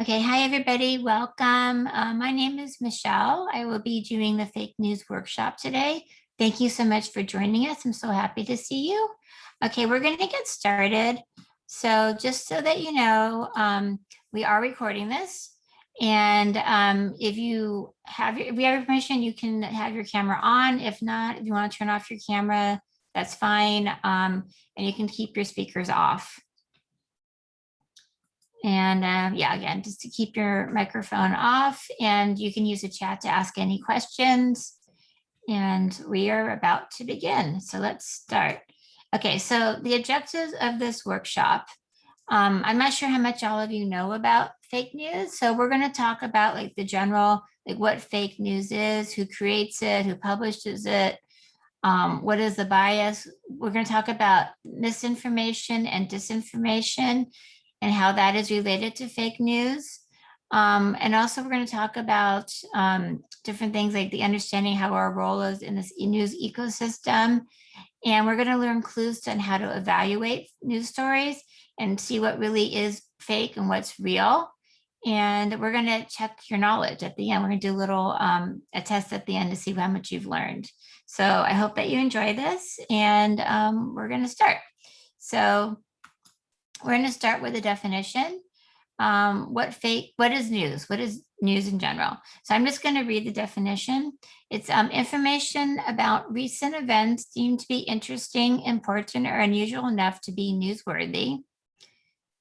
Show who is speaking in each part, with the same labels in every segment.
Speaker 1: Okay, hi everybody, welcome. Uh, my name is Michelle. I will be doing the fake news workshop today. Thank you so much for joining us. I'm so happy to see you. Okay, we're going to get started. So just so that you know, um, we are recording this. And um, if you have if we have permission, you can have your camera on. If not, if you want to turn off your camera, that's fine. Um, and you can keep your speakers off. And um, yeah, again, just to keep your microphone off and you can use the chat to ask any questions. And we are about to begin. So let's start. Okay, so the objectives of this workshop. Um, I'm not sure how much all of you know about fake news. So we're going to talk about like the general, like what fake news is, who creates it, who publishes it, um, what is the bias. We're going to talk about misinformation and disinformation and how that is related to fake news. Um, and also we're going to talk about um, different things like the understanding how our role is in this news ecosystem. And we're going to learn clues on how to evaluate news stories and see what really is fake and what's real. And we're going to check your knowledge at the end. We're going to do a little um, a test at the end to see how much you've learned. So I hope that you enjoy this and um, we're going to start. So we're going to start with a definition. Um, what fake, what is news? What is news in general? So I'm just going to read the definition. It's um, information about recent events deemed to be interesting, important, or unusual enough to be newsworthy.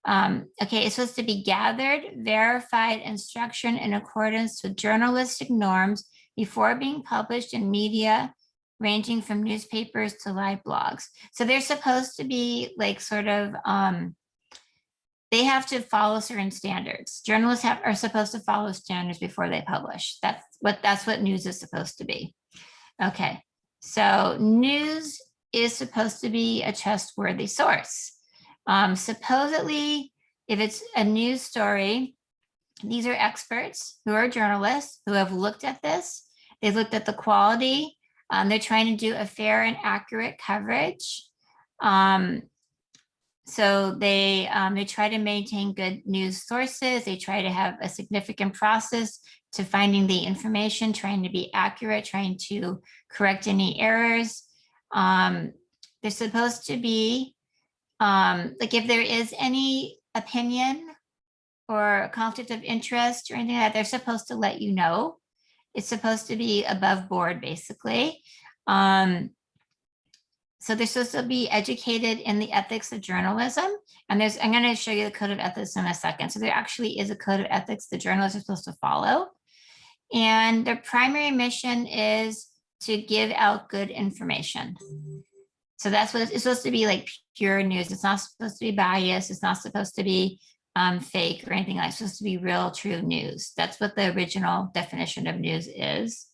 Speaker 1: Um, okay, it's supposed to be gathered, verified, and structured in accordance with journalistic norms before being published in media, ranging from newspapers to live blogs. So they're supposed to be like sort of um, they have to follow certain standards. Journalists have, are supposed to follow standards before they publish. That's what that's what news is supposed to be. Okay, so news is supposed to be a trustworthy source. Um, supposedly, if it's a news story, these are experts who are journalists who have looked at this. They've looked at the quality. Um, they're trying to do a fair and accurate coverage. Um, so they, um, they try to maintain good news sources. They try to have a significant process to finding the information, trying to be accurate, trying to correct any errors. Um, they're supposed to be, um, like if there is any opinion or conflict of interest or anything like that, they're supposed to let you know. It's supposed to be above board, basically. Um, so they're supposed to be educated in the ethics of journalism. And there's, I'm going to show you the code of ethics in a second. So there actually is a code of ethics the journalists are supposed to follow. And their primary mission is to give out good information. So that's what it's supposed to be like pure news. It's not supposed to be biased. It's not supposed to be um, fake or anything like It's supposed to be real, true news. That's what the original definition of news is.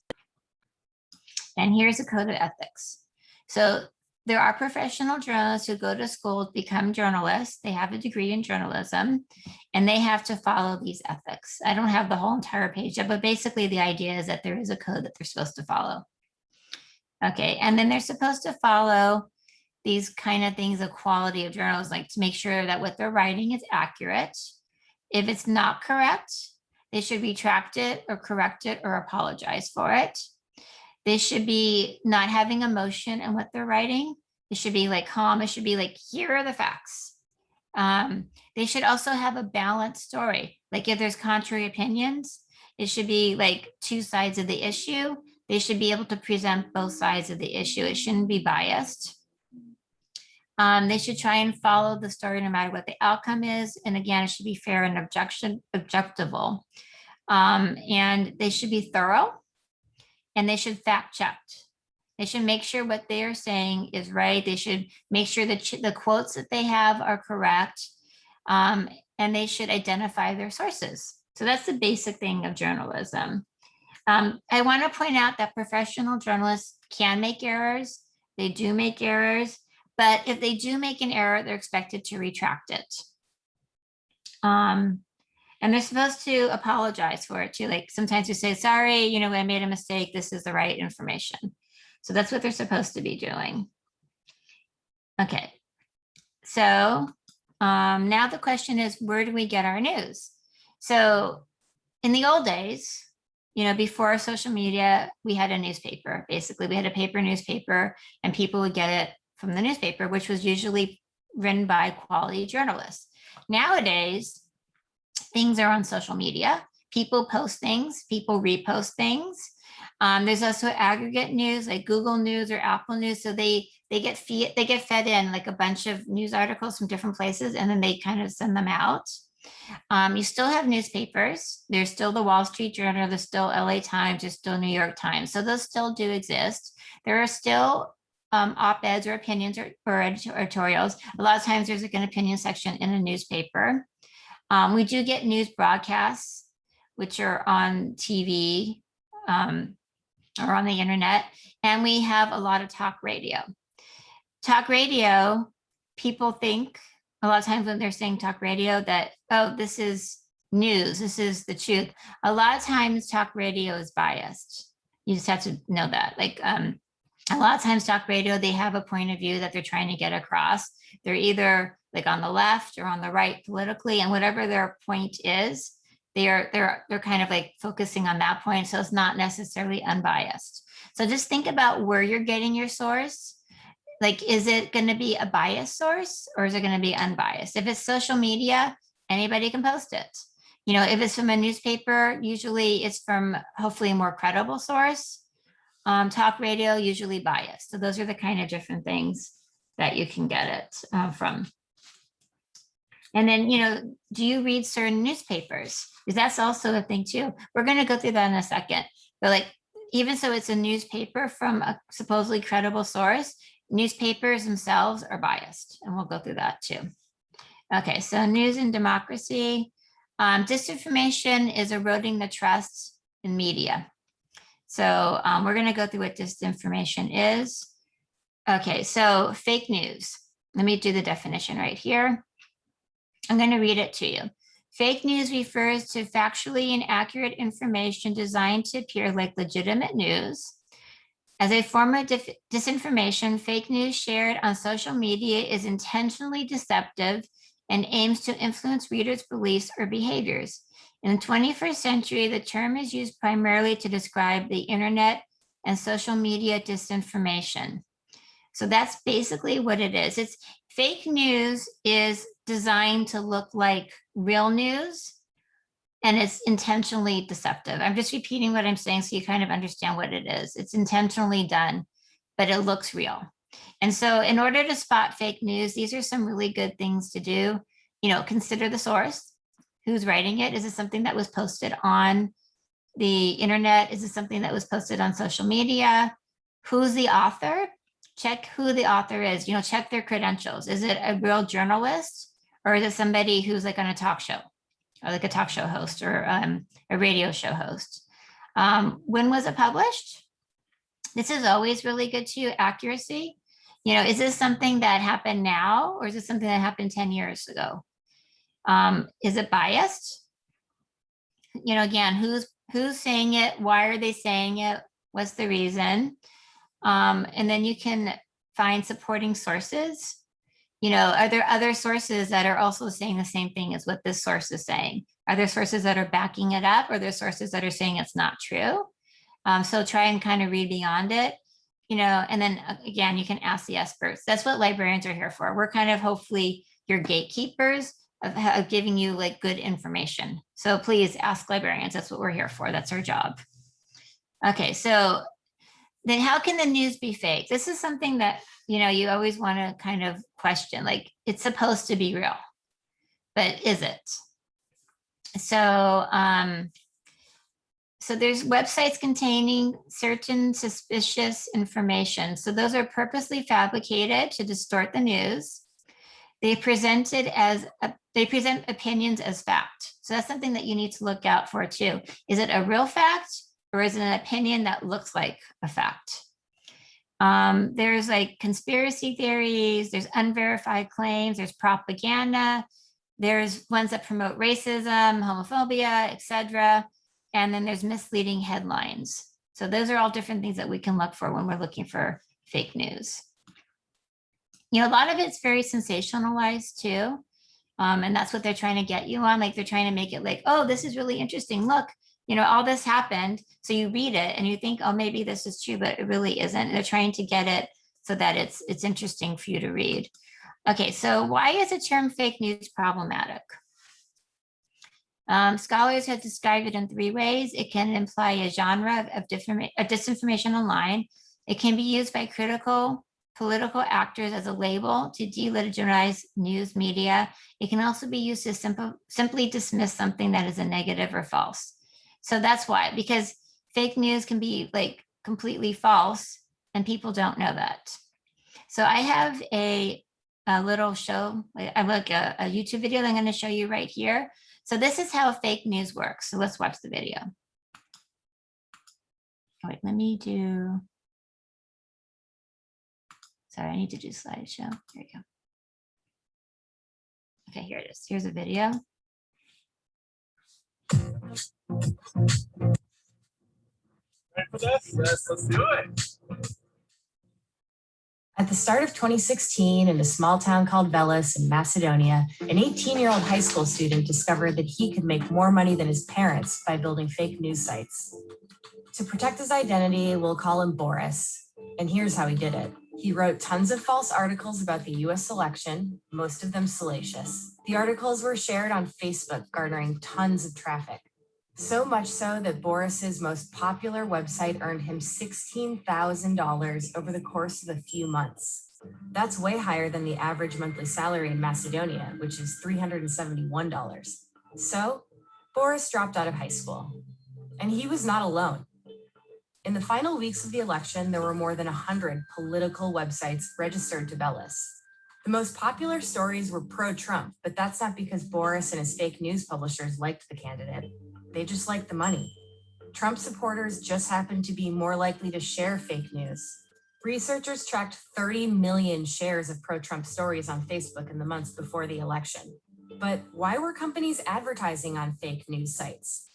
Speaker 1: And here's a code of ethics. So there are professional journalists who go to school become journalists. They have a degree in journalism and they have to follow these ethics. I don't have the whole entire page yet, but basically the idea is that there is a code that they're supposed to follow. Okay, and then they're supposed to follow these kind of things, the quality of journals, like to make sure that what they're writing is accurate. If it's not correct, they should retract it or correct it or apologize for it. They should be not having emotion in what they're writing. It should be like calm. It should be like, here are the facts. Um, they should also have a balanced story. Like if there's contrary opinions, it should be like two sides of the issue. They should be able to present both sides of the issue. It shouldn't be biased. Um, they should try and follow the story no matter what the outcome is. And again, it should be fair and objection, objectable. Um, and they should be thorough and they should fact check. They should make sure what they are saying is right. They should make sure that the quotes that they have are correct. Um, and they should identify their sources. So that's the basic thing of journalism. Um, I want to point out that professional journalists can make errors. They do make errors, but if they do make an error, they're expected to retract it. Um, and they're supposed to apologize for it too. Like sometimes you say, sorry, you know, I made a mistake. This is the right information. So that's what they're supposed to be doing. Okay. So um, now the question is, where do we get our news? So in the old days, you know, before social media, we had a newspaper. Basically, we had a paper newspaper and people would get it from the newspaper, which was usually written by quality journalists. Nowadays, things are on social media. People post things, people repost things. Um, there's also aggregate news like Google News or Apple News. So they they get feed they get fed in like a bunch of news articles from different places and then they kind of send them out. Um, you still have newspapers. There's still the Wall Street Journal, there's still LA Times, there's still New York Times. So those still do exist. There are still um, op-eds or opinions or, or, editorials. A lot of times there's like an opinion section in a newspaper. Um, we do get news broadcasts, which are on TV um, or on the internet. And we have a lot of talk radio. Talk radio, people think a lot of times when they're saying talk radio that, oh, this is news, this is the truth. A lot of times talk radio is biased. You just have to know that. Like um, a lot of times talk radio, they have a point of view that they're trying to get across. They're either like on the left or on the right politically and whatever their point is, they're they're they're kind of like focusing on that point. So it's not necessarily unbiased. So just think about where you're getting your source. Like, is it going to be a biased source or is it going to be unbiased? If it's social media, anybody can post it. You know, if it's from a newspaper, usually it's from hopefully a more credible source. Um, talk radio, usually biased. So those are the kind of different things that you can get it uh, from. And then, you know, do you read certain newspapers? Because that's also a thing too. We're going to go through that in a second. But like, even so it's a newspaper from a supposedly credible source, newspapers themselves are biased. And we'll go through that too. Okay, so news and democracy. Um, disinformation is eroding the trust in media. So um, we're going to go through what disinformation is. Okay, so fake news. Let me do the definition right here. I'm going to read it to you. Fake news refers to factually inaccurate information designed to appear like legitimate news. As a form of disinformation, fake news shared on social media is intentionally deceptive and aims to influence readers' beliefs or behaviors. In the 21st century, the term is used primarily to describe the internet and social media disinformation. So that's basically what it is. It's fake news is designed to look like real news and it's intentionally deceptive. I'm just repeating what I'm saying so you kind of understand what it is. It's intentionally done, but it looks real. And so in order to spot fake news, these are some really good things to do. You know, consider the source, who's writing it. Is it something that was posted on the internet? Is it something that was posted on social media? Who's the author? Check who the author is, you know, check their credentials. Is it a real journalist? Or is it somebody who's like on a talk show, or like a talk show host or um, a radio show host? Um, when was it published? This is always really good too, accuracy. You know, is this something that happened now or is this something that happened 10 years ago? Um, is it biased? You know, again, who's who's saying it? Why are they saying it? What's the reason? Um, and then you can find supporting sources you know, are there other sources that are also saying the same thing as what this source is saying? Are there sources that are backing it up or there sources that are saying it's not true? Um, so try and kind of read beyond it, you know, and then uh, again, you can ask the experts. That's what librarians are here for. We're kind of hopefully your gatekeepers of, of giving you like good information. So please ask librarians. That's what we're here for. That's our job. Okay, so then how can the news be fake? This is something that you know, you always want to kind of question, like it's supposed to be real, but is it? So, um, so there's websites containing certain suspicious information. So those are purposely fabricated to distort the news. They presented as a, they present opinions as fact. So that's something that you need to look out for too. Is it a real fact or is it an opinion that looks like a fact? Um, there's like conspiracy theories, there's unverified claims, there's propaganda, there's ones that promote racism, homophobia, etc. And then there's misleading headlines. So those are all different things that we can look for when we're looking for fake news. You know, a lot of it's very sensationalized too. Um, and that's what they're trying to get you on. Like they're trying to make it like, oh, this is really interesting. Look, you know, all this happened. So you read it and you think, oh, maybe this is true, but it really isn't. They're trying to get it so that it's it's interesting for you to read. Okay, so why is the term fake news problematic? Um, scholars have described it in three ways. It can imply a genre of, of, disinformation online. It can be used by critical political actors as a label to delegitimize news media. It can also be used to simple, simply dismiss something that is a negative or false. So that's why, because fake news can be like completely false and people don't know that. So I have a, a little show, I look a, a YouTube video that I'm going to show you right here. So this is how fake news works. So let's watch the video. Oh, All right, let me do, sorry, I need to do slideshow. There we go. Okay, here it is. Here's a video.
Speaker 2: At the start of 2016, in a small town called Veles in Macedonia, an 18-year-old high school student discovered that he could make more money than his parents by building fake news sites. To protect his identity, we'll call him Boris. And here's how he did it. He wrote tons of false articles about the US election, most of them salacious. The articles were shared on Facebook, garnering tons of traffic. So much so that Boris's most popular website earned him $16,000 over the course of a few months. That's way higher than the average monthly salary in Macedonia, which is $371. So Boris dropped out of high school. And he was not alone. In the final weeks of the election, there were more than 100 political websites registered to Veles. The most popular stories were pro-Trump, but that's not because Boris and his fake news publishers liked the candidate. They just like the money. Trump supporters just happen to be more likely to share fake news. Researchers tracked 30 million shares of pro-Trump stories on Facebook in the months before the election. But why were companies advertising on fake news sites?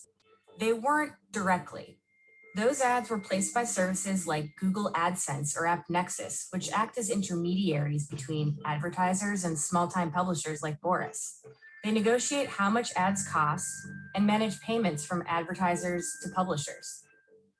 Speaker 2: They weren't directly. Those ads were placed by services like Google AdSense or AppNexus, which act as intermediaries between advertisers and small-time publishers like Boris. They negotiate how much ads cost and manage payments from advertisers to publishers.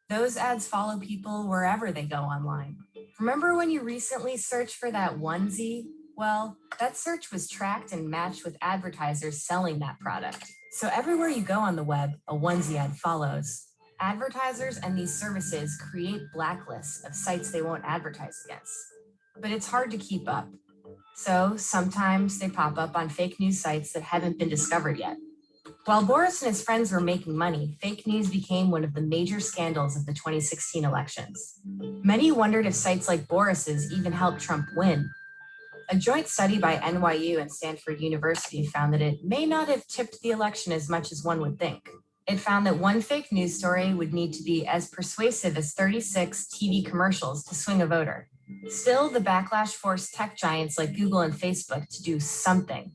Speaker 2: Those ads follow people wherever they go online. Remember when you recently searched for that onesie? Well, that search was tracked and matched with advertisers selling that product. So everywhere you go on the web, a onesie ad follows. Advertisers and these services create blacklists of sites they won't advertise against. But it's hard to keep up. So sometimes they pop up on fake news sites that haven't been discovered yet. While Boris and his friends were making money, fake news became one of the major scandals of the 2016 elections. Many wondered if sites like Boris's even helped Trump win. A joint study by NYU and Stanford University found that it may not have tipped the election as much as one would think. It found that one fake news story would need to be as persuasive as 36 TV commercials to swing a voter. Still, the backlash forced tech giants like Google and Facebook to do something.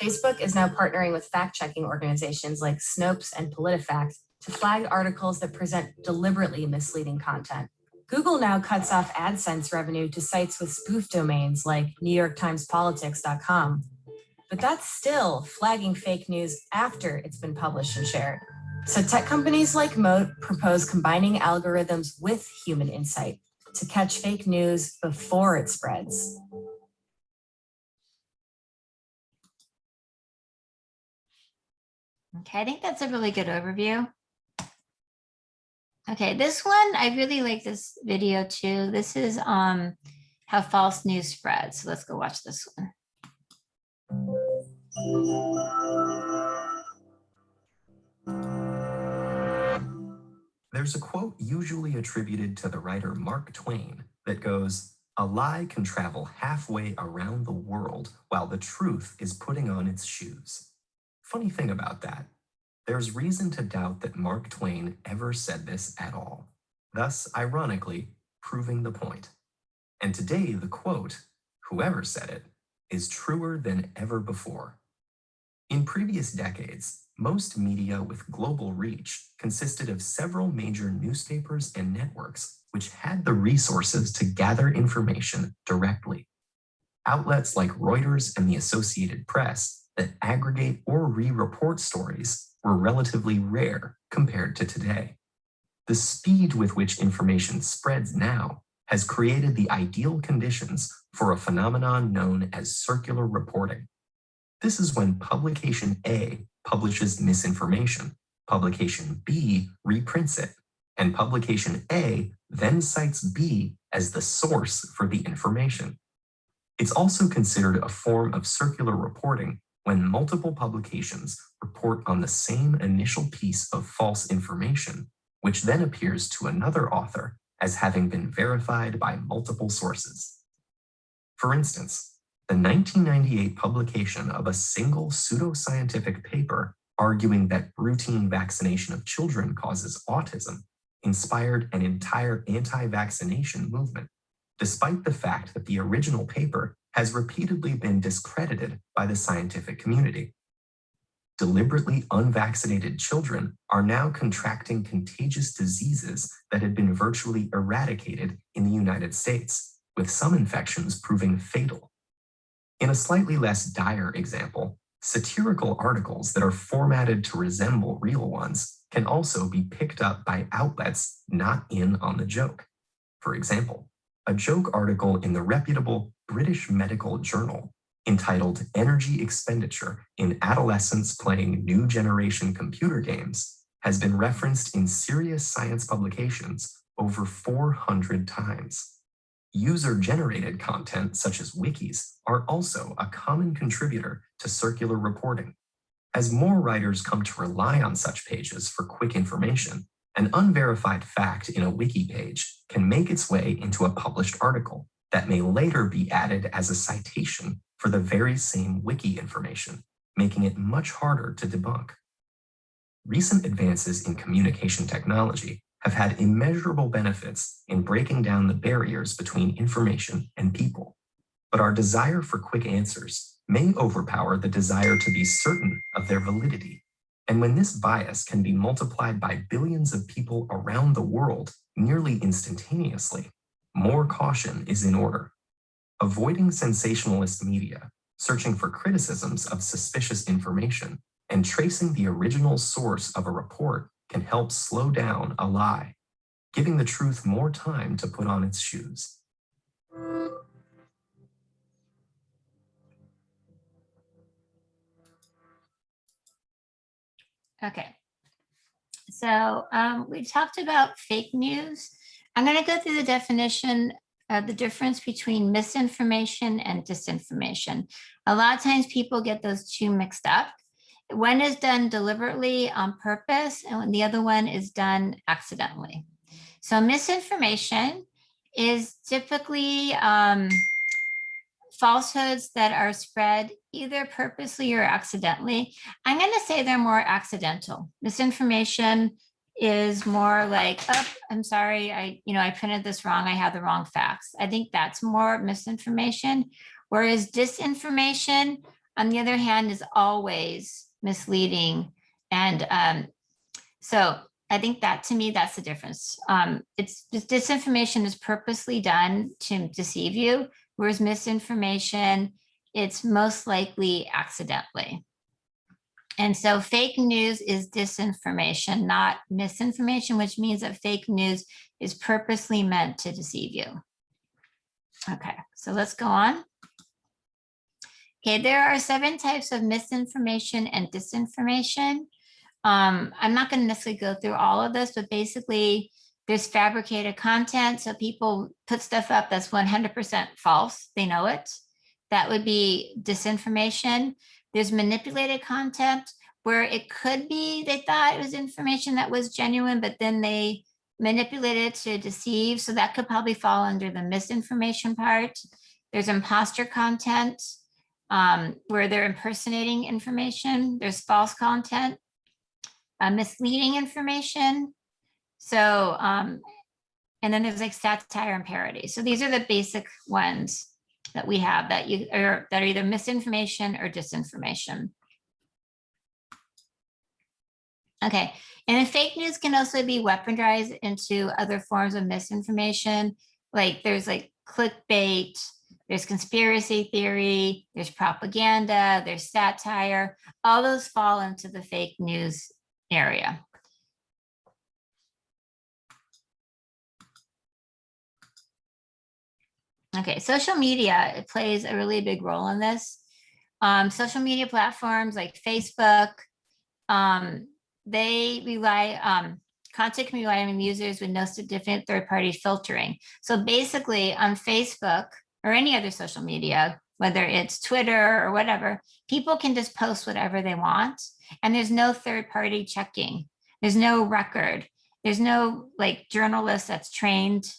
Speaker 2: Facebook is now partnering with fact-checking organizations like Snopes and PolitiFact to flag articles that present deliberately misleading content. Google now cuts off AdSense revenue to sites with spoof domains like NewYorkTimesPolitics.com. But that's still flagging fake news after it's been published and shared. So tech companies like Moat propose combining algorithms with human insight to catch fake news before it spreads.
Speaker 1: Okay, I think that's a really good overview. Okay, this one, I really like this video too. This is um how false news spreads. So let's go watch this one.
Speaker 3: There's a quote usually attributed to the writer Mark Twain that goes, a lie can travel halfway around the world while the truth is putting on its shoes. Funny thing about that, there's reason to doubt that Mark Twain ever said this at all, thus ironically proving the point. And today the quote, whoever said it, is truer than ever before. In previous decades, most media with global reach consisted of several major newspapers and networks which had the resources to gather information directly. Outlets like Reuters and the Associated Press that aggregate or re-report stories were relatively rare compared to today. The speed with which information spreads now has created the ideal conditions for a phenomenon known as circular reporting. This is when publication A publishes misinformation, publication B reprints it, and publication A then cites B as the source for the information. It's also considered a form of circular reporting when multiple publications report on the same initial piece of false information, which then appears to another author as having been verified by multiple sources. For instance, the 1998 publication of a single pseudoscientific paper arguing that routine vaccination of children causes autism inspired an entire anti-vaccination movement, despite the fact that the original paper has repeatedly been discredited by the scientific community. Deliberately unvaccinated children are now contracting contagious diseases that had been virtually eradicated in the United States, with some infections proving fatal. In a slightly less dire example, satirical articles that are formatted to resemble real ones can also be picked up by outlets not in on the joke. For example, a joke article in the reputable British Medical Journal entitled Energy Expenditure in Adolescents Playing New Generation Computer Games has been referenced in serious science publications over 400 times. User-generated content such as wikis are also a common contributor to circular reporting. As more writers come to rely on such pages for quick information, an unverified fact in a wiki page can make its way into a published article that may later be added as a citation for the very same wiki information, making it much harder to debunk. Recent advances in communication technology have had immeasurable benefits in breaking down the barriers between information and people. But our desire for quick answers may overpower the desire to be certain of their validity. And when this bias can be multiplied by billions of people around the world nearly instantaneously, more caution is in order. Avoiding sensationalist media, searching for criticisms of suspicious information, and tracing the original source of a report can help slow down a lie, giving the truth more time to put on its shoes.
Speaker 1: Okay. So um, we talked about fake news. I'm going to go through the definition of the difference between misinformation and disinformation. A lot of times people get those two mixed up. One is done deliberately on purpose and the other one is done accidentally. So misinformation is typically um, falsehoods that are spread either purposely or accidentally. I'm going to say they're more accidental. Misinformation is more like, oh, I'm sorry, I, you know, I printed this wrong. I have the wrong facts. I think that's more misinformation. Whereas disinformation, on the other hand, is always misleading. And um, so I think that to me, that's the difference. Um, it's disinformation is purposely done to deceive you, whereas misinformation, it's most likely accidentally. And so fake news is disinformation, not misinformation, which means that fake news is purposely meant to deceive you. Okay, so let's go on. Okay, there are seven types of misinformation and disinformation. Um, I'm not going to necessarily go through all of this, but basically there's fabricated content. So people put stuff up that's 100% false. They know it. That would be disinformation. There's manipulated content where it could be they thought it was information that was genuine, but then they manipulated to deceive. So that could probably fall under the misinformation part. There's imposter content um, where they're impersonating information. There's false content, uh, misleading information. So, um, and then there's like satire and parody. So these are the basic ones that we have that you are that are either misinformation or disinformation. Okay, and fake news can also be weaponized into other forms of misinformation. Like there's like clickbait, there's conspiracy theory, there's propaganda, there's satire, all those fall into the fake news area. Okay, social media, it plays a really big role in this. Um, social media platforms like Facebook, um, they rely, um, content can rely on users with no significant third-party filtering. So basically on Facebook or any other social media, whether it's Twitter or whatever, people can just post whatever they want and there's no third-party checking. There's no record. There's no like journalist that's trained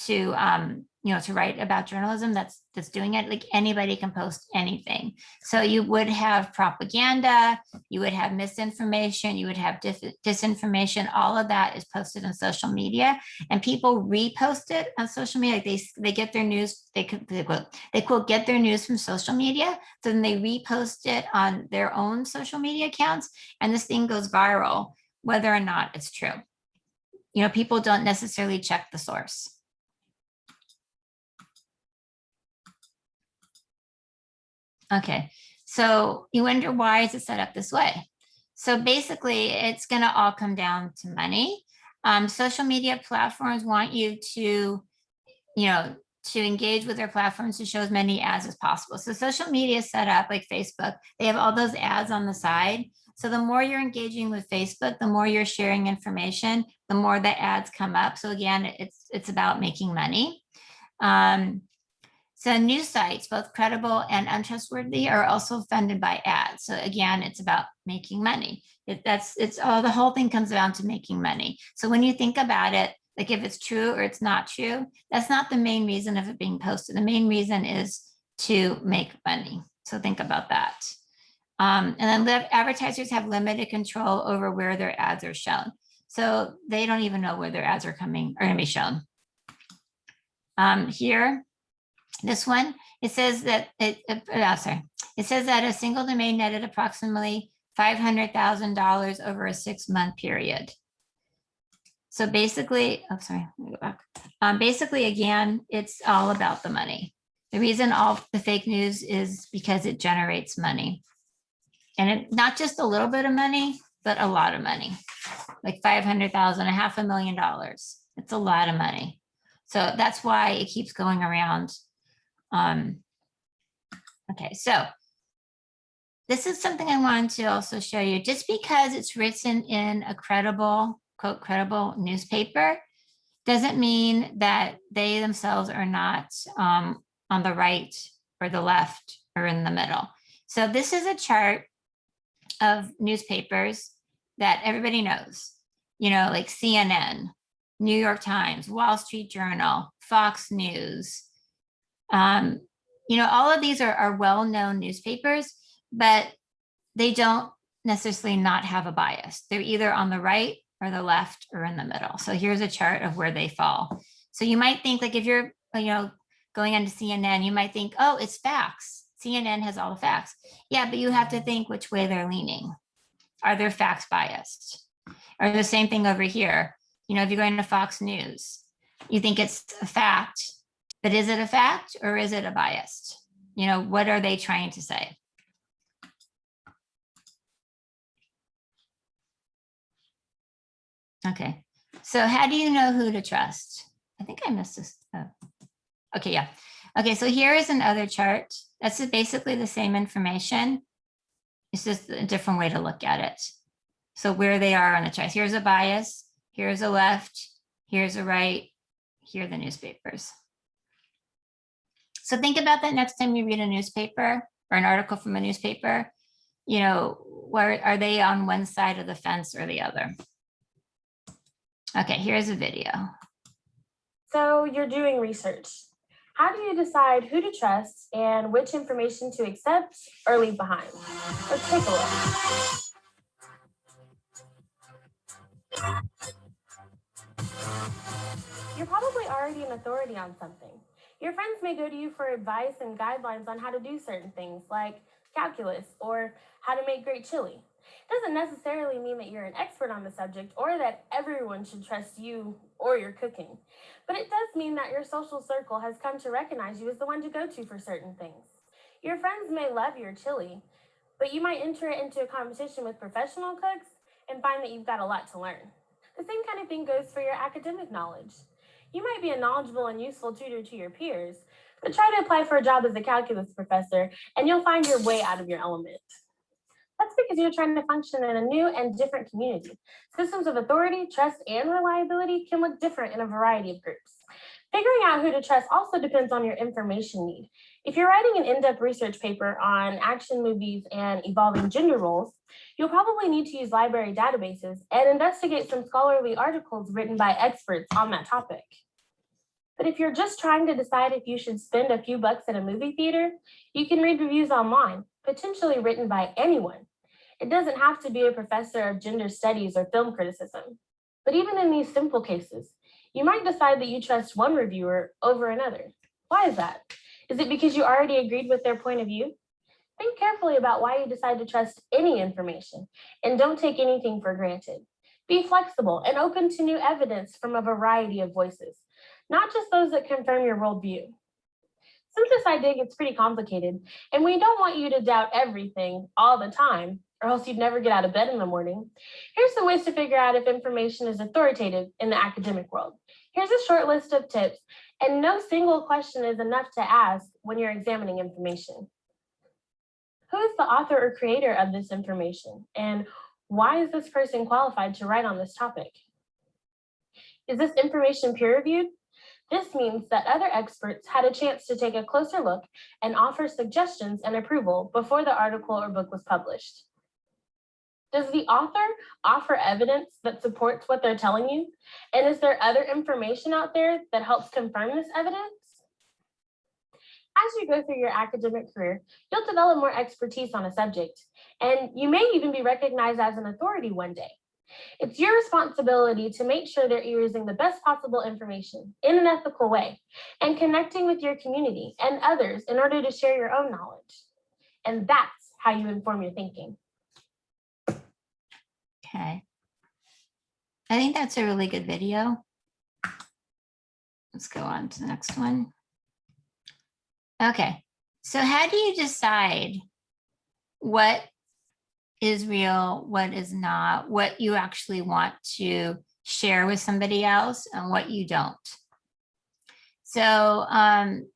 Speaker 1: to um, you know, to write about journalism that's that's doing it. Like anybody can post anything. So you would have propaganda, you would have misinformation, you would have disinformation. All of that is posted on social media, and people repost it on social media. Like they they get their news. They could they quote they quote get their news from social media. So then they repost it on their own social media accounts, and this thing goes viral, whether or not it's true. You know, people don't necessarily check the source. Okay, so you wonder why is it set up this way? So basically, it's going to all come down to money. Um, social media platforms want you to, you know, to engage with their platforms to show as many ads as possible. So social media is set up like Facebook, they have all those ads on the side. So the more you're engaging with Facebook, the more you're sharing information, the more the ads come up. So again, it's it's about making money. Um, so news sites, both credible and untrustworthy, are also funded by ads. So again, it's about making money. It, that's it's all the whole thing comes down to making money. So when you think about it, like if it's true or it's not true, that's not the main reason of it being posted. The main reason is to make money. So think about that. Um, and then advertisers have limited control over where their ads are shown. So they don't even know where their ads are coming are going to be shown. Um, here, this one, it says that it, uh, uh, sorry, it says that a single domain netted approximately $500,000 over a six month period. So basically, oh, sorry, let me go back. Um, basically, again, it's all about the money. The reason all the fake news is because it generates money. And it, not just a little bit of money, but a lot of money, like 500,000, a half a million dollars. It's a lot of money. So that's why it keeps going around um, okay, so this is something I wanted to also show you. Just because it's written in a credible, quote, credible newspaper, doesn't mean that they themselves are not um, on the right or the left or in the middle. So this is a chart of newspapers that everybody knows, you know, like CNN, New York Times, Wall Street Journal, Fox News, um, you know, all of these are, are well-known newspapers, but they don't necessarily not have a bias. They're either on the right or the left or in the middle. So here's a chart of where they fall. So you might think like if you're, you know, going onto CNN, you might think, oh, it's facts. CNN has all the facts. Yeah, but you have to think which way they're leaning. Are their facts biased? Or the same thing over here. You know, if you're going to Fox News, you think it's a fact, but is it a fact or is it a biased? You know, what are they trying to say? Okay, so how do you know who to trust? I think I missed this. Oh. Okay, yeah. Okay, so here is another chart. That's basically the same information. It's just a different way to look at it. So where they are on the chart. Here's a bias, here's a left, here's a right, here are the newspapers. So think about that next time you read a newspaper or an article from a newspaper, you know, where are they on one side of the fence or the other? Okay, here's a video.
Speaker 4: So you're doing research. How do you decide who to trust and which information to accept or leave behind? Let's take a look. You're probably already an authority on something. Your friends may go to you for advice and guidelines on how to do certain things, like calculus, or how to make great chili. It doesn't necessarily mean that you're an expert on the subject or that everyone should trust you or your cooking, but it does mean that your social circle has come to recognize you as the one to go to for certain things. Your friends may love your chili, but you might enter it into a competition with professional cooks and find that you've got a lot to learn. The same kind of thing goes for your academic knowledge. You might be a knowledgeable and useful tutor to your peers, but try to apply for a job as a calculus professor and you'll find your way out of your element. That's because you're trying to function in a new and different community. Systems of authority, trust, and reliability can look different in a variety of groups. Figuring out who to trust also depends on your information need. If you're writing an in-depth research paper on action movies and evolving gender roles, you'll probably need to use library databases and investigate some scholarly articles written by experts on that topic. But if you're just trying to decide if you should spend a few bucks at a movie theater, you can read reviews online, potentially written by anyone. It doesn't have to be a professor of gender studies or film criticism. But even in these simple cases, you might decide that you trust one reviewer over another. Why is that? Is it because you already agreed with their point of view? Think carefully about why you decide to trust any information and don't take anything for granted. Be flexible and open to new evidence from a variety of voices, not just those that confirm your worldview. Since this idea gets pretty complicated and we don't want you to doubt everything all the time, or else you'd never get out of bed in the morning, here's some ways to figure out if information is authoritative in the academic world. Here's a short list of tips, and no single question is enough to ask when you're examining information. Who is the author or creator of this information? And why is this person qualified to write on this topic? Is this information peer reviewed? This means that other experts had a chance to take a closer look and offer suggestions and approval before the article or book was published. Does the author offer evidence that supports what they're telling you? And is there other information out there that helps confirm this evidence? As you go through your academic career, you'll develop more expertise on a subject, and you may even be recognized as an authority one day. It's your responsibility to make sure that you're using the best possible information in an ethical way and connecting with your community and others in order to share your own knowledge. And that's how you inform your thinking.
Speaker 1: Okay. I think that's a really good video. Let's go on to the next one. Okay, so how do you decide what is real, what is not, what you actually want to share with somebody else and what you don't? So, um,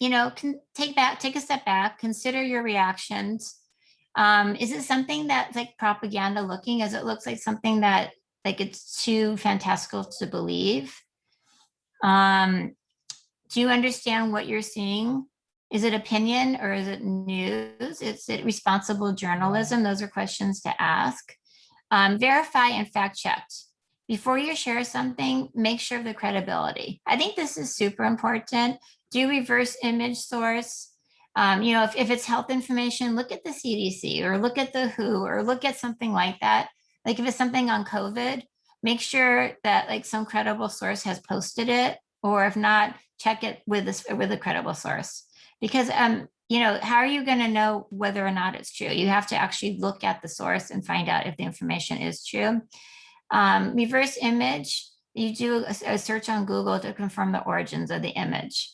Speaker 1: you know, can take back, take a step back, consider your reactions. Um, is it something that's like propaganda looking as it looks like something that like it's too fantastical to believe? Um, do you understand what you're seeing? Is it opinion or is it news? Is it responsible journalism? Those are questions to ask. Um, verify and fact check. Before you share something, make sure of the credibility. I think this is super important. Do reverse image source. Um, you know, if, if it's health information, look at the CDC or look at the WHO or look at something like that. Like if it's something on COVID, make sure that like some credible source has posted it, or if not, check it with this with a credible source. Because um, you know, how are you going to know whether or not it's true? You have to actually look at the source and find out if the information is true. Um, reverse image, you do a, a search on Google to confirm the origins of the image.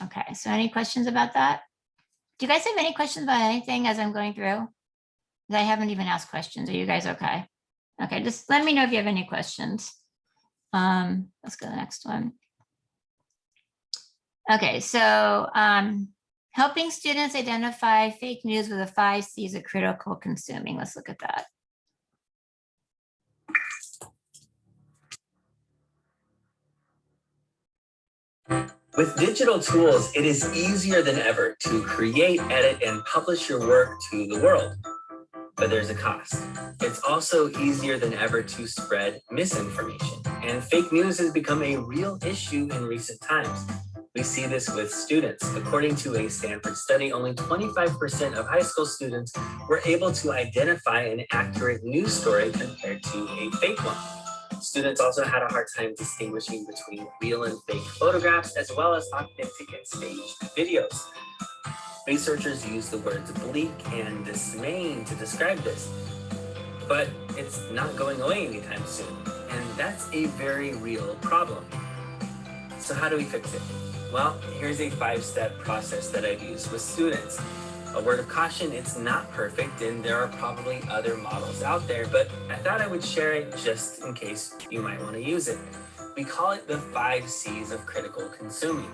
Speaker 1: Okay, so any questions about that? Do you guys have any questions about anything as I'm going through? I haven't even asked questions. Are you guys okay? Okay, just let me know if you have any questions. Um, let's go to the next one. Okay, so um, helping students identify fake news with the five C's of critical consuming. Let's look at that.
Speaker 5: With digital tools, it is easier than ever to create, edit, and publish your work to the world. But there's a cost. It's also easier than ever to spread misinformation, and fake news has become a real issue in recent times. We see this with students. According to a Stanford study, only 25% of high school students were able to identify an accurate news story compared to a fake one. Students also had a hard time distinguishing between real and fake photographs, as well as authentic and staged videos. Researchers use the words bleak and dismaying to describe this, but it's not going away anytime soon. And that's a very real problem. So how do we fix it? Well, here's a five-step process that I've used with students. A word of caution, it's not perfect and there are probably other models out there, but I thought I would share it just in case you might want to use it. We call it the five C's of critical consuming.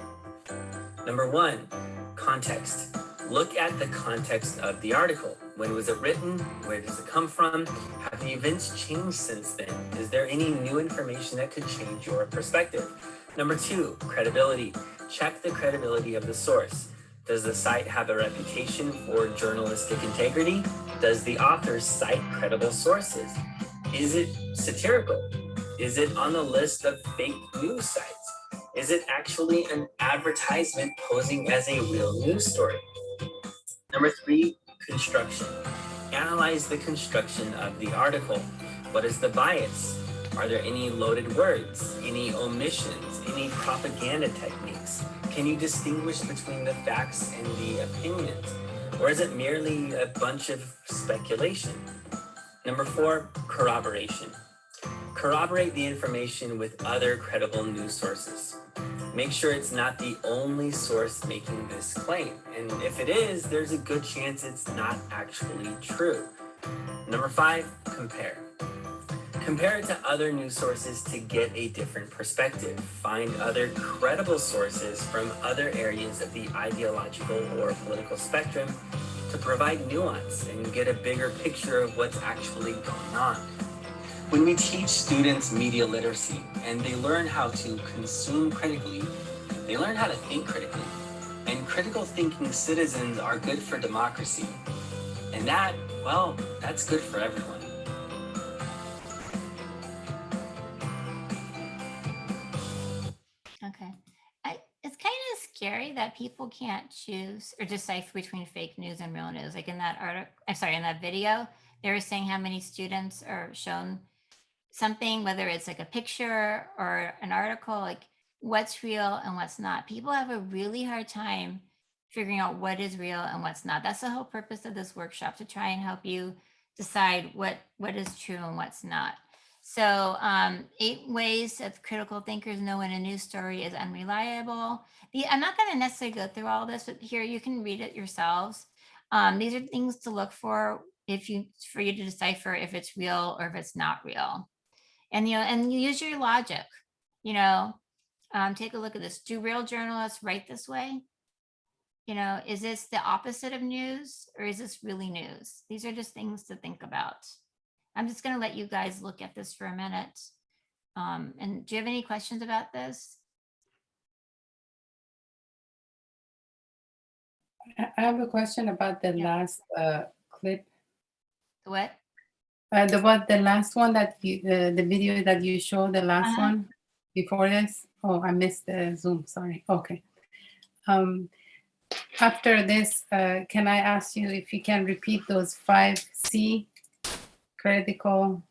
Speaker 5: Number one, context. Look at the context of the article. When was it written? Where does it come from? Have the events changed since then? Is there any new information that could change your perspective? Number two, credibility. Check the credibility of the source. Does the site have a reputation for journalistic integrity? Does the author cite credible sources? Is it satirical? Is it on the list of fake news sites? Is it actually an advertisement posing as a real news story? Number three, construction. Analyze the construction of the article. What is the bias? Are there any loaded words, any omissions, any propaganda techniques? Can you distinguish between the facts and the opinions? Or is it merely a bunch of speculation? Number four, corroboration. Corroborate the information with other credible news sources. Make sure it's not the only source making this claim. And if it is, there's a good chance it's not actually true. Number five, compare. Compare it to other news sources to get a different perspective. Find other credible sources from other areas of the ideological or political spectrum to provide nuance and get a bigger picture of what's actually going on. When we teach students media literacy and they learn how to consume critically, they learn how to think critically. And critical thinking citizens are good for democracy. And that, well, that's good for everyone.
Speaker 1: That people can't choose or decipher between fake news and real news. Like in that article, I'm sorry, in that video, they were saying how many students are shown something, whether it's like a picture or an article, like what's real and what's not. People have a really hard time figuring out what is real and what's not. That's the whole purpose of this workshop to try and help you decide what what is true and what's not. So um, eight ways that critical thinkers know when a news story is unreliable. The, I'm not going to necessarily go through all this, but here you can read it yourselves. Um, these are things to look for if you for you to decipher if it's real or if it's not real. And you know, and you use your logic. You know, um, take a look at this. Do real journalists write this way? You know, is this the opposite of news or is this really news? These are just things to think about. I'm just going to let you guys look at this for a minute. Um, and do you have any questions about this?
Speaker 6: I have a question about the
Speaker 1: Yeah.
Speaker 6: last uh, clip.
Speaker 1: What?
Speaker 6: Uh, the what the last one that you the, the video that you showed the last
Speaker 1: Uh-huh.
Speaker 6: one before this. Oh, I missed the Zoom. Sorry. Okay. Um, after this, uh, can I ask you if you can repeat those five C critical?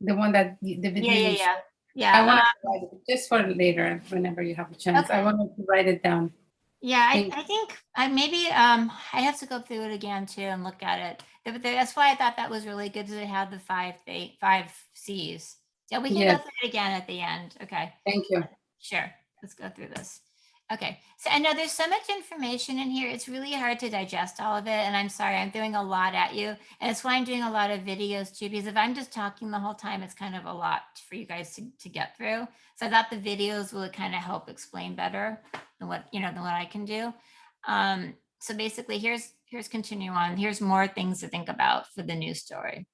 Speaker 6: The one that the video.
Speaker 1: Yeah, yeah, yeah. Yeah.
Speaker 6: I want
Speaker 1: uh,
Speaker 6: to write it just for later, whenever you have a chance. I
Speaker 1: Okay.
Speaker 6: wanted to write it down.
Speaker 1: Yeah, I, I think I maybe um I have to go through it again too and look at it. But that's why I thought that was really good it had the five eight five C's. Yeah, we can go through it again at the end. Okay.
Speaker 6: Thank you.
Speaker 1: Sure, let's go through this. Okay, so I know there's so much information in here. It's really hard to digest all of it. And I'm sorry, I'm doing a lot at you. And it's why I'm doing a lot of videos too, because if I'm just talking the whole time, it's kind of a lot for you guys to, to get through. So I thought the videos will kind of help explain better than what, you know, than what I can do. Um, so basically here's, here's continue on. Here's more things to think about for the news story.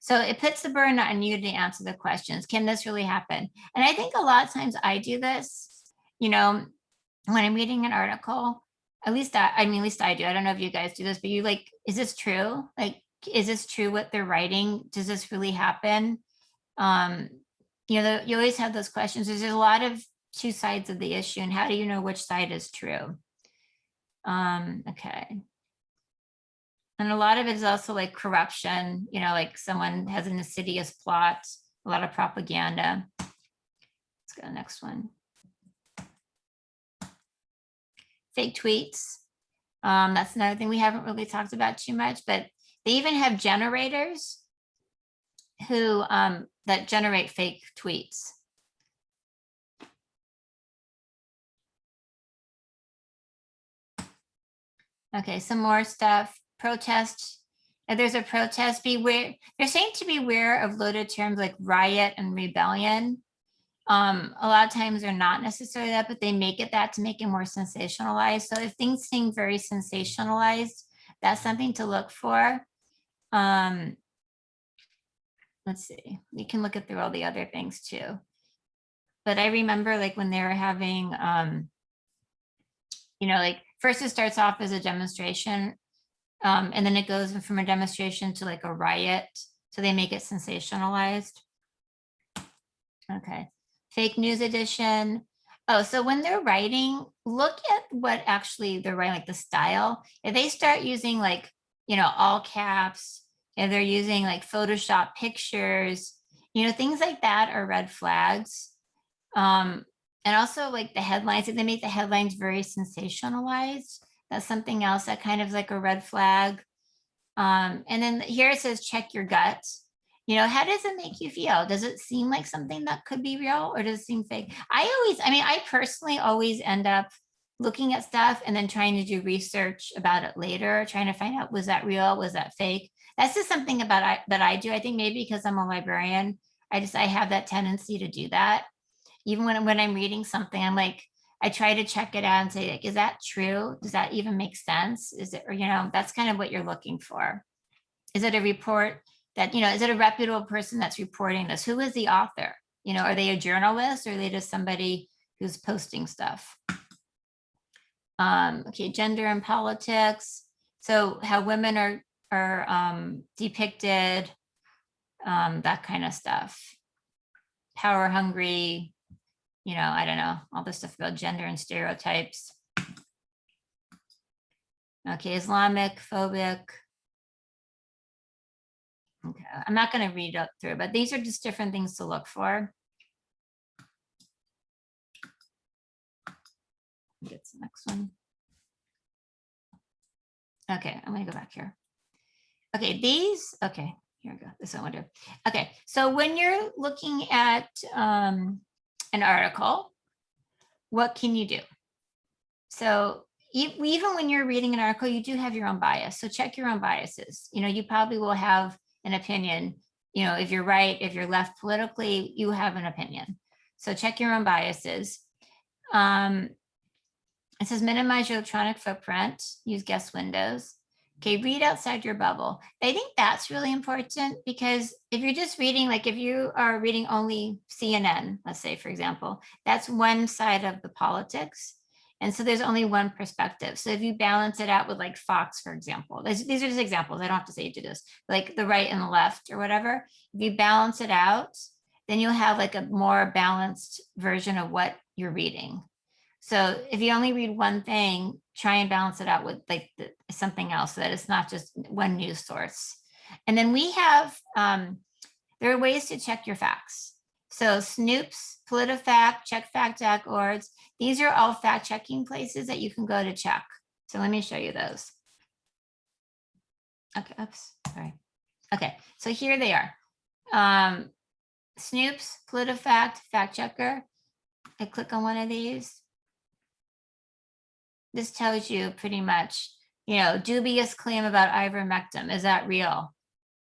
Speaker 1: So it puts the burden on you to answer the questions. Can this really happen? And I think a lot of times I do this, you know, when I'm reading an article, at least I, I mean, at least I do. I don't know if you guys do this, but you like, is this true? Like, is this true what they're writing? Does this really happen? Um, you know, the, you always have those questions. There's a lot of two sides of the issue and how do you know which side is true? Um, okay. And a lot of it is also like corruption, you know, like someone has an insidious plot, a lot of propaganda. Let's go to the next one. Fake tweets. Um, that's another thing we haven't really talked about too much, but they even have generators who, um, that generate fake tweets. Okay, some more stuff. Protest. If there's a protest, beware. They're saying to beware of loaded terms like riot and rebellion. Um, a lot of times they're not necessarily that, but they make it that to make it more sensationalized. So if things seem very sensationalized, that's something to look for. Um, let's see, we can look at through all the other things too. But I remember like when they were having, um, you know, like first it starts off as a demonstration um, and then it goes from a demonstration to like a riot. So they make it sensationalized. Okay, fake news edition. Oh, so when they're writing, look at what actually they're writing, like the style. If they start using like, you know, all caps, if they're using like Photoshop pictures, you know, things like that are red flags. Um, and also like the headlines, if they make the headlines very sensationalized, that's something else that kind of like a red flag. Um, and then here it says, check your gut. You know, how does it make you feel? Does it seem like something that could be real or does it seem fake? I always, I mean, I personally always end up looking at stuff and then trying to do research about it later, trying to find out, was that real? Was that fake? That's just something about I, that I do. I think maybe because I'm a librarian, I just, I have that tendency to do that. Even when, when I'm reading something, I'm like, I try to check it out and say, like, is that true? Does that even make sense? Is it, or, you know, that's kind of what you're looking for. Is it a report that, you know, is it a reputable person that's reporting this? Who is the author? You know, are they a journalist or are they just somebody who's posting stuff? Um, okay, gender and politics. So how women are, are um, depicted, um, that kind of stuff. Power hungry, you know, I don't know, all this stuff about gender and stereotypes. Okay, Islamic phobic. Okay, I'm not going to read up through, but these are just different things to look for. Get the next one. Okay, I'm going to go back here. Okay, these, okay, here we go. This one will do. Okay, so when you're looking at um, an article, what can you do? So even when you're reading an article, you do have your own bias. So check your own biases. You know, you probably will have an opinion. You know, if you're right, if you're left politically, you have an opinion. So check your own biases. Um, it says minimize your electronic footprint, use guest windows. Okay, read outside your bubble. I think that's really important because if you're just reading, like if you are reading only CNN, let's say, for example, that's one side of the politics. And so there's only one perspective. So if you balance it out with like Fox, for example, these are just examples. I don't have to say you do this, like the right and the left or whatever. If you balance it out, then you'll have like a more balanced version of what you're reading. So if you only read one thing, try and balance it out with like the, something else so that it's not just one news source. And then we have, um, there are ways to check your facts. So Snopes, PolitiFact, CheckFact.org, these are all fact checking places that you can go to check. So let me show you those. Okay, oops, sorry. Okay, so here they are. Um, Snopes, PolitiFact, Fact Checker. I click on one of these this tells you pretty much, you know, dubious claim about ivermectin. Is that real?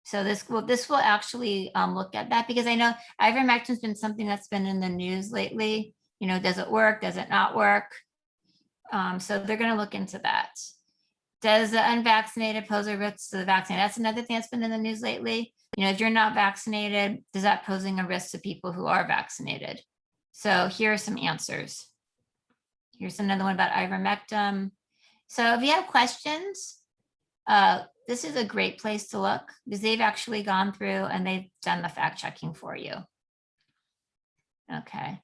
Speaker 1: So this will this will actually um, look at that because I know ivermectin's been something that's been in the news lately. You know, does it work? Does it not work? Um, so they're going to look into that. Does the unvaccinated pose a risk to the vaccine? That's another thing that's been in the news lately. You know, if you're not vaccinated, does that posing a risk to people who are vaccinated? So here are some answers. Here's another one about ivermectin. So if you have questions, uh, this is a great place to look because they've actually gone through and they've done the fact checking for you. Okay.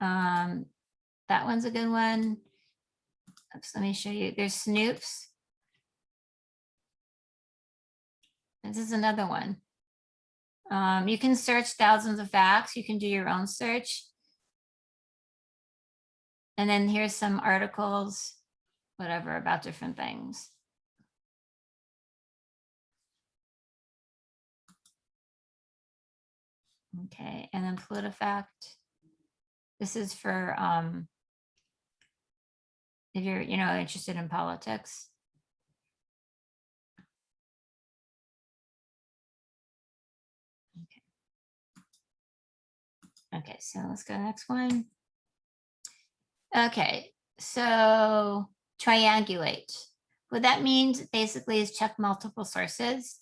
Speaker 1: Um, that one's a good one. Oops, let me show you. There's Snopes. This is another one. Um, you can search thousands of facts. You can do your own search. And then here's some articles. whatever about different things. Okay, and then PolitiFact. This is for, um, if you're, you know, interested in politics. Okay, okay, so let's go next one. Okay, so triangulate. What that means basically is check multiple sources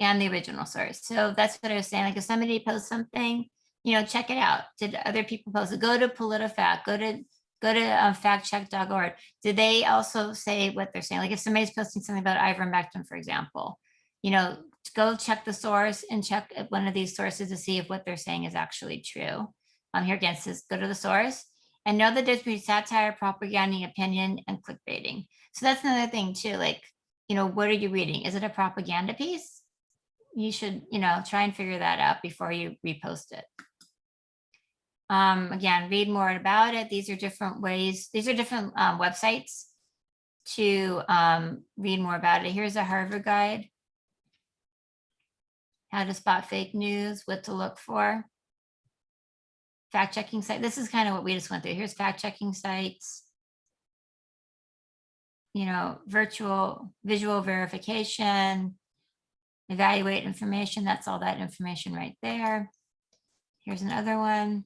Speaker 1: and the original source. So that's what I was saying, like if somebody posts something, you know, check it out. Did other people post it? Go to PolitiFact, go to, go to uh, factcheck.org. Did they also say what they're saying? Like if somebody's posting something about ivermectin, for example, you know, go check the source and check one of these sources to see if what they're saying is actually true. Um, here again, says go to the source and know that there's between satire, propaganda, opinion, and clickbaiting. So that's another thing too, like, you know, what are you reading? Is it a propaganda piece? You should, you know, try and figure that out before you repost it. Um, again, read more about it. These are different ways, these are different um, websites to um, read more about it. Here's a Harvard guide. How to spot fake news, what to look for. Fact checking site. This is kind of what we just went through. Here's fact checking sites. You know, virtual visual verification, evaluate information. That's all that information right there. Here's another one.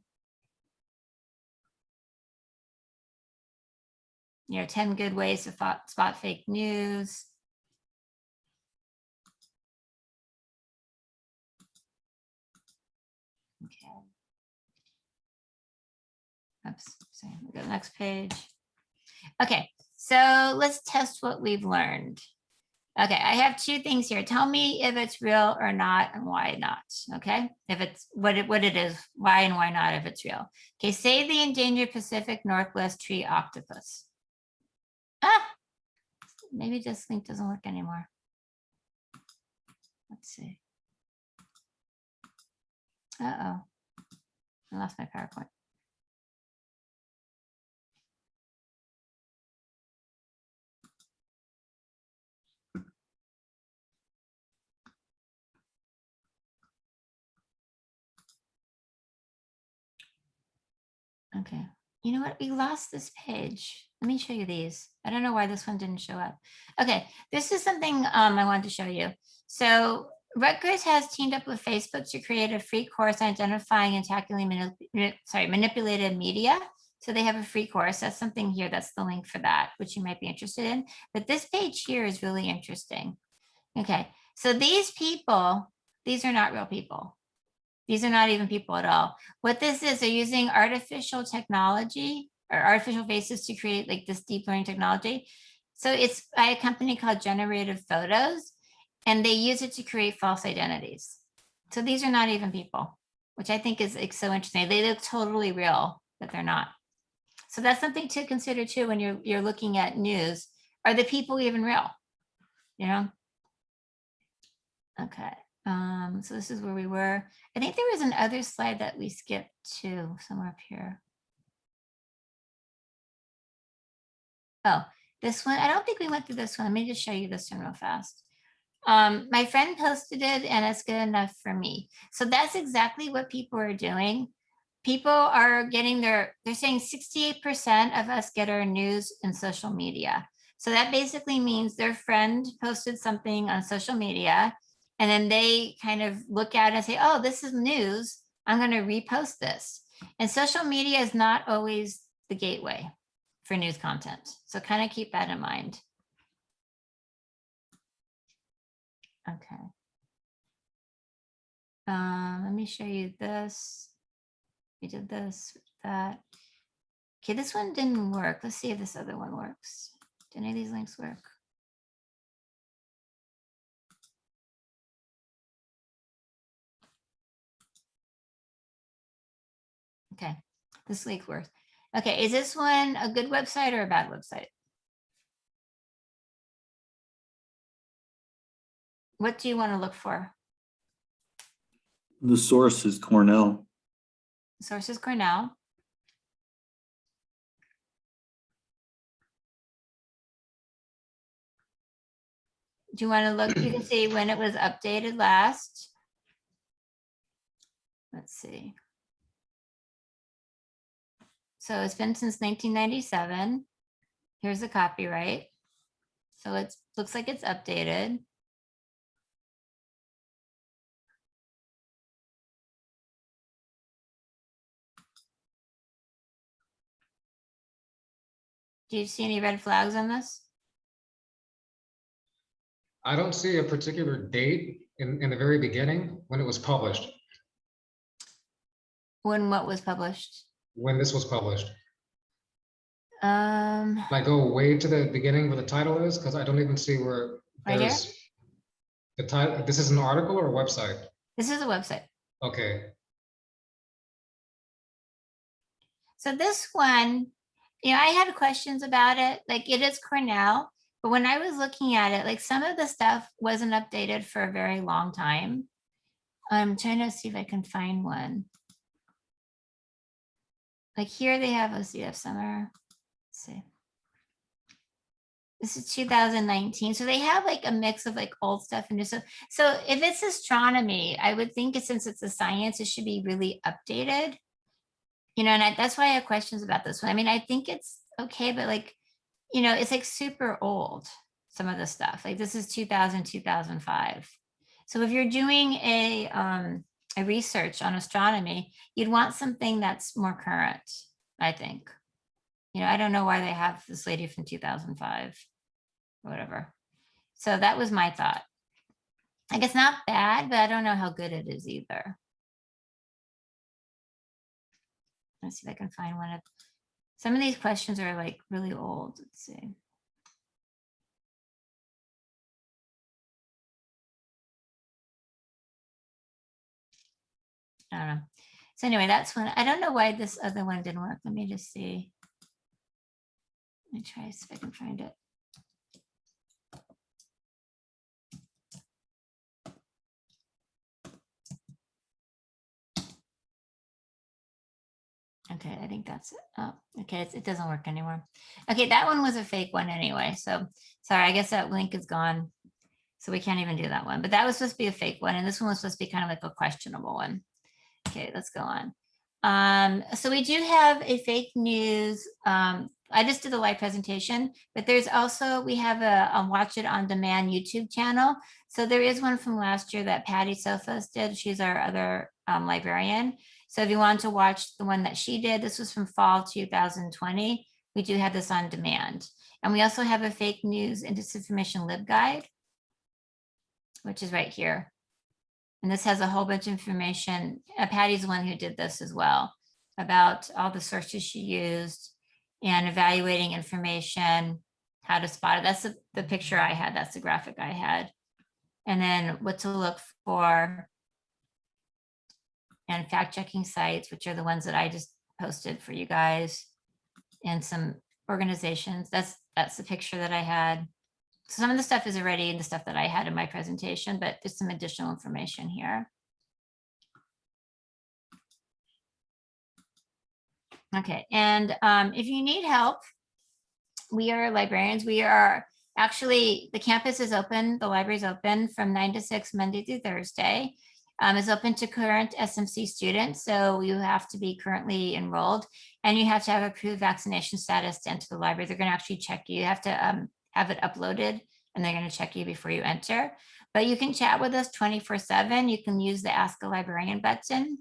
Speaker 1: You know, 10 good ways to spot fake news. Okay. Oops, sorry, go to the next page. Okay, so let's test what we've learned. Okay, I have two things here. Tell me if it's real or not and why not, okay? If it's what it, what it is, why and why not if it's real. Okay, say the endangered Pacific Northwest tree octopus. Ah, maybe this link doesn't work anymore. Let's see. Uh-oh, I lost my PowerPoint. Okay, you know what? We lost this page. Let me show you these. I don't know why this one didn't show up. Okay, this is something um, I wanted to show you. So Rutgers has teamed up with Facebook to create a free course identifying and tackling sorry, manipulated media. So they have a free course. That's something here. That's the link for that, which you might be interested in. But this page here is really interesting. Okay, so these people, these are not real people. These are not even people at all. What this is, they're using artificial technology or artificial faces to create like this deep learning technology. So it's by a company called Generated Photos, and they use it to create false identities. So these are not even people, which I think is like, so interesting. They look totally real, but they're not. So that's something to consider too when you're you're looking at news. Are the people even real? You know? Okay. Um, so this is where we were. I think there was another slide that we skipped to somewhere up here. Oh, this one, I don't think we went through this one. Let me just show you this one real fast. Um, my friend posted it and it's good enough for me. So that's exactly what people are doing. People are getting their, they're saying 68% of us get our news in social media. So that basically means their friend posted something on social media and then they kind of look at it and say, oh, this is news. I'm going to repost this. And social media is not always the gateway for news content. So kind of keep that in mind. Okay. Um, let me show you this. We did this, that. Okay, this one didn't work. Let's see if this other one works. Do any of these links work? This link worth. Okay, is this one a good website or a bad website? What do you want to look for?
Speaker 7: The source is Cornell.
Speaker 1: Sources Cornell. do you want to look, you can see when it was updated last. Let's see. So it's been since nineteen ninety-seven. Here's the copyright. So it looks like it's updated. Do you see any red flags on this?
Speaker 8: I don't see a particular date in, in the very beginning when it was published,
Speaker 1: When what was published?
Speaker 8: When this was published.
Speaker 1: Um,
Speaker 8: Can I go way to the beginning where the title is? Because I don't even see where
Speaker 1: Right here?
Speaker 8: there's the title, this is an article or a website?
Speaker 1: this is a website.
Speaker 8: Okay,
Speaker 1: So this one, you know, I had questions about it, like it is Cornell, but when I was looking at it, like some of the stuff wasn't updated for a very long time. I'm trying to see if I can find one. Like here they have OCF summer. Let's see. This is 2019. So they have like a mix of like old stuff and new stuff. So if it's astronomy, I would think since it's a science, it should be really updated. You know, and I, that's why I have questions about this one. I mean, I think it's okay, but like, you know, it's like super old, some of the stuff. Like this is 2000, 2005. So if you're doing a, um, a research on astronomy, you'd want something that's more current, I think. You know, I don't know why they have this lady from 2005 or whatever. So that was my thought. Like it's not bad, but I don't know how good it is either. Let's see if I can find one of, some of these questions are like really old, let's see. I don't know. So anyway, that's one, I don't know why this other one didn't work. Let me just see. Let me try, see if I can find it. Okay, I think that's it. Oh, okay, it doesn't work anymore. Okay, that one was a fake one anyway, so sorry, I guess that link is gone. So we can't even do that one, but that was supposed to be a fake one, and this one was supposed to be kind of like a questionable one. Okay, let's go on. Um, so we do have a fake news. Um, I just did the live presentation, but there's also, we have a, a watch it on demand YouTube channel. So there is one from last year that Patty Sophos did. She's our other um, librarian. So if you want to watch the one that she did, this was from fall 2020. We do have this on demand. And we also have a fake news and disinformation lib guide, which is right here. And this has a whole bunch of information. Uh, Patty's one who did this as well about all the sources she used and evaluating information, how to spot it. That's the, the picture I had. That's the graphic I had. And then what to look for and fact checking sites, which are the ones that I just posted for you guys and some organizations. That's that's the picture that I had. So some of the stuff is already in the stuff that I had in my presentation, but there's some additional information here. Okay, and um, if you need help, we are librarians. We are actually, the campus is open, the library is open from nine to six, Monday through Thursday. Um, it's open to current SMC students, so you have to be currently enrolled and you have to have approved vaccination status to enter the library. They're going to actually check you. You have to um, have it uploaded and they're going to check you before you enter. But you can chat with us 24 seven. You can use the ask a librarian button,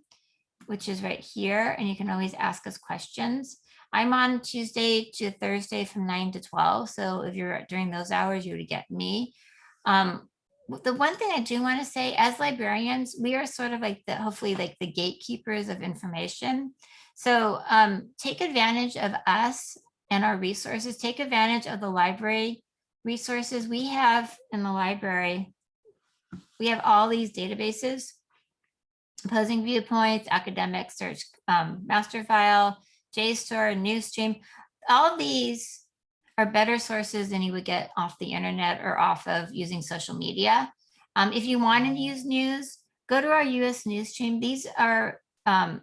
Speaker 1: which is right here. And you can always ask us questions. I'm on Tuesday to Thursday from nine to 12. So if you're during those hours, you would get me. Um, the one thing I do want to say as librarians, we are sort of like the, hopefully like the gatekeepers of information. So um, take advantage of us and our resources, take advantage of the library resources we have in the library. We have all these databases, opposing viewpoints, academic search, um, master file, JSTOR, Newsstream, all of these are better sources than you would get off the internet or off of using social media. Um, if you want to use news, go to our US news stream. These are um,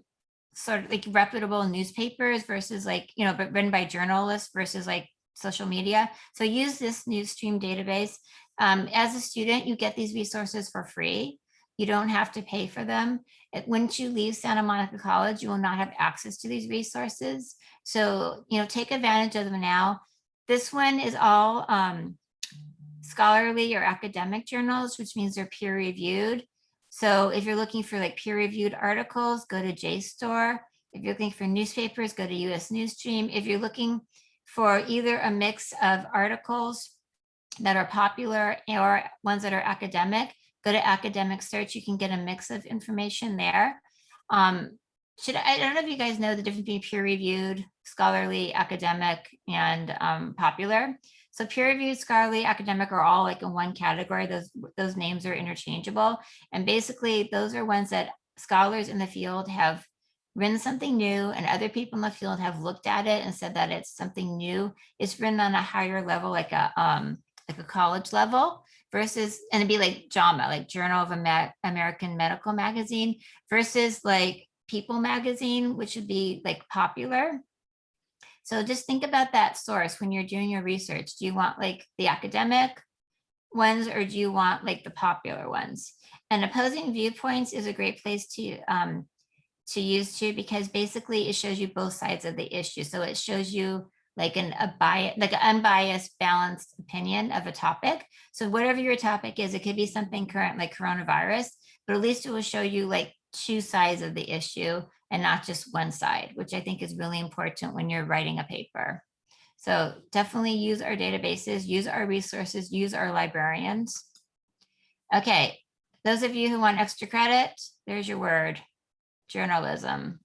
Speaker 1: sort of like reputable newspapers versus like, you know, but written by journalists versus like social media. So use this news stream database. Um, as a student, you get these resources for free. You don't have to pay for them. It- Once you leave Santa Monica College, you will not have access to these resources. So, you know, take advantage of them now. This one is all um, scholarly or academic journals, which means they're peer reviewed. So if you're looking for like peer reviewed articles, go to JSTOR. If you're looking for newspapers, go to US Newsstream. If you're looking for either a mix of articles that are popular or ones that are academic, go to academic search. You can get a mix of information there. Um, should I, don't know if you guys know the difference between peer reviewed, scholarly, academic, and um, popular. So peer reviewed, scholarly, academic are all like in one category. Those those names are interchangeable. And basically those are ones that scholars in the field have written something new and other people in the field have looked at it and said that it's something new. It's written on a higher level, like a um like a college level versus, and it'd be like JAMA, like Journal of American Medical Magazine versus like People Magazine, which would be like popular. So just think about that source when you're doing your research. Do you want like the academic ones or do you want like the popular ones? And opposing viewpoints is a great place to um, to use too, because basically it shows you both sides of the issue. So it shows you like an a bias, like an unbiased, balanced opinion of a topic. So whatever your topic is, it could be something current like coronavirus, but at least it will show you like two sides of the issue and not just one side, which I think is really important when you're writing a paper. So definitely use our databases, use our resources, use our librarians. Okay, those of you who want extra credit, there's your word, journalism.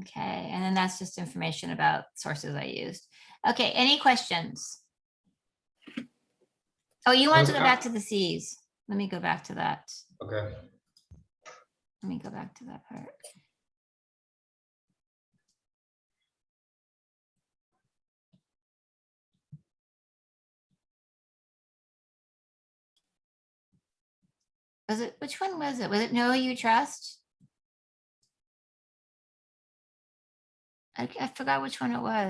Speaker 1: Okay, and then that's just information about sources I used. Okay, any questions? Oh, you want to go
Speaker 8: uh,
Speaker 1: back to the Cs. Let me go back to that.
Speaker 8: Okay.
Speaker 1: Let me go back to that part. Was it, which one was it? Was it Know You Trust? I, I forgot which one it was.